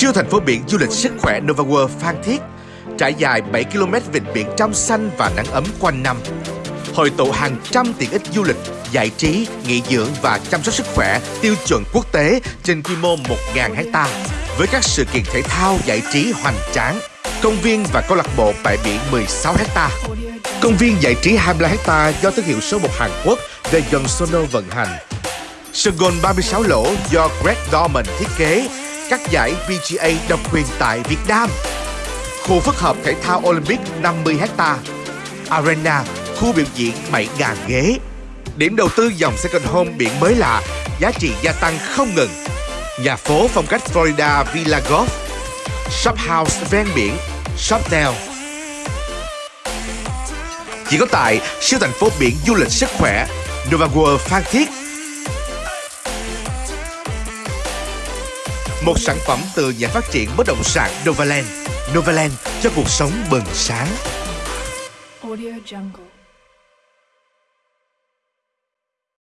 Siêu thành phố biển du lịch sức khỏe Nova World Phan Thiết trải dài 7 km vịnh biển trong xanh và nắng ấm quanh năm. Hội tụ hàng trăm tiện ích du lịch, giải trí, nghỉ dưỡng và chăm sóc sức khỏe tiêu chuẩn quốc tế trên quy mô 1.000 hecta với các sự kiện thể thao giải trí hoành tráng, công viên và câu lạc bộ bãi biển 16 hecta. Công viên giải trí 25 hecta do thương hiệu số 1 Hàn Quốc The Sono vận hành. Sân golf 36 lỗ do Greg Dorman thiết kế, các giải PGA độc quyền tại Việt Nam. Khu phức hợp thể thao Olympic 50 ha, Arena, khu biểu diễn 7.000 ghế. Điểm đầu tư dòng second home biển mới lạ, giá trị gia tăng không ngừng. Nhà phố phong cách Florida Villa Golf. Shop house ven biển, shop nail. Chỉ có tại siêu thành phố biển du lịch sức khỏe Nova World Phan Thiết. Một sản phẩm từ nhà phát triển bất động sản Novaland. Novaland cho cuộc sống bừng sáng. Audio Jungle.